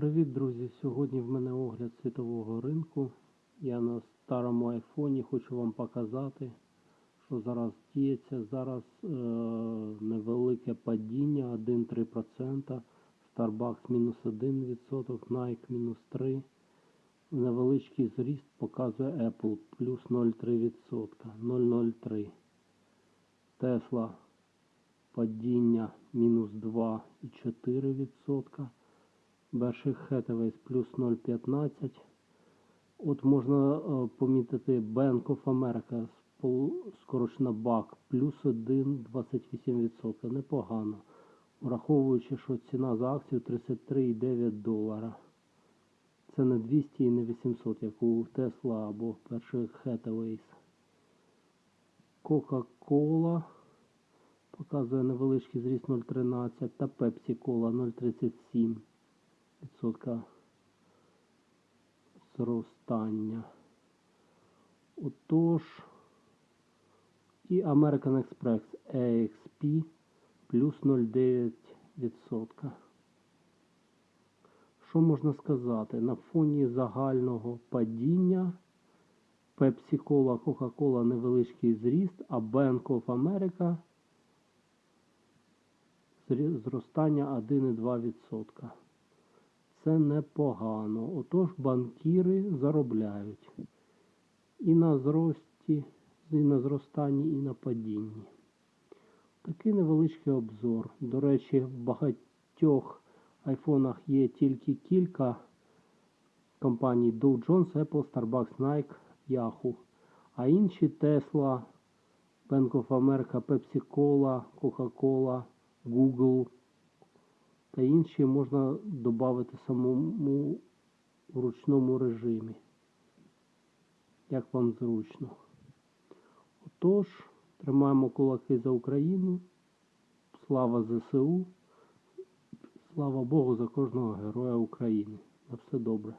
Привіт, друзі! Сьогодні в мене огляд світового ринку. Я на старому айфоні хочу вам показати, що зараз діється. Зараз е- невелике падіння 1-3%, Starbucks мінус 1%, Nike мінус 3%. Невеличкий зріст показує Apple плюс 0,3%, 0,03%. Tesla падіння мінус 2,4%. Berkshire Hathaway плюс 0,15. От можна е, помітити Bank of America скорочена BAC плюс 1,28%. Непогано. Враховуючи, що ціна за акцію 33,9 долара. Це не 200 і не 800, як у Tesla або Berkshire Hathaway. Coca-Cola показує невеличкий зріст 0,13 та Pepsi Cola 0,37 відсотка зростання. Отож, і American Express EXP плюс 0,9%. Що можна сказати? На фоні загального падіння Pepsi Cola, Coca-Cola невеличкий зріст, а Bank of America зростання 1,2%. Це непогано. Отож банкіри заробляють і на зрості, і на зростанні, і на падінні. Такий невеличкий обзор. До речі, в багатьох айфонах є тільки кілька компаній Dow Jones, Apple, Starbucks, Nike, Yahoo. А інші Tesla, Bank of America, Pepsi Cola, Coca-Cola, Google та інші можна додати самому в ручному режимі. Як вам зручно. Отож, тримаємо кулаки за Україну. Слава ЗСУ. Слава Богу за кожного героя України. На все добре.